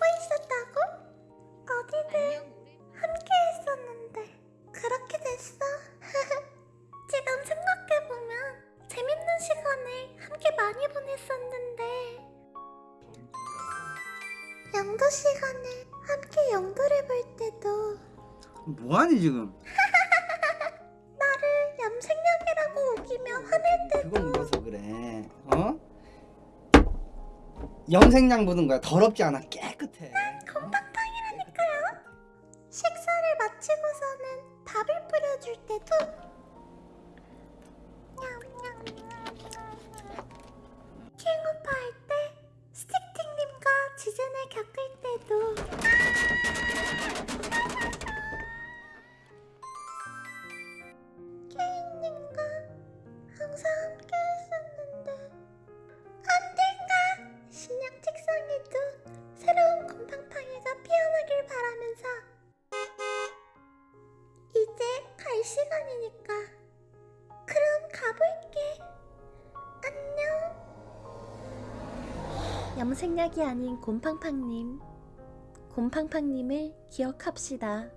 알고 있었다고? 어디든 함께 했었는데 그렇게 됐어. 지금 생각해보면 재밌는 시간을 함께 많이 보냈었는데 영도 시간에 함께 영도를 볼 때도 뭐하니 지금? 나를 염색약이라고 우기며 화낼 때도 그건 뭐서 그래? 어? 염색약 묻은 거야. 더럽지 않아. 깨끗해. 곰팡팡이라니까요. 식사를 마치고서는 밥을 뿌려줄 때도 항상 갈 시간이니까. 그럼 가볼게. 안녕. 염색약이 아닌 곰팡팡님 곰팡팡님을 기억합시다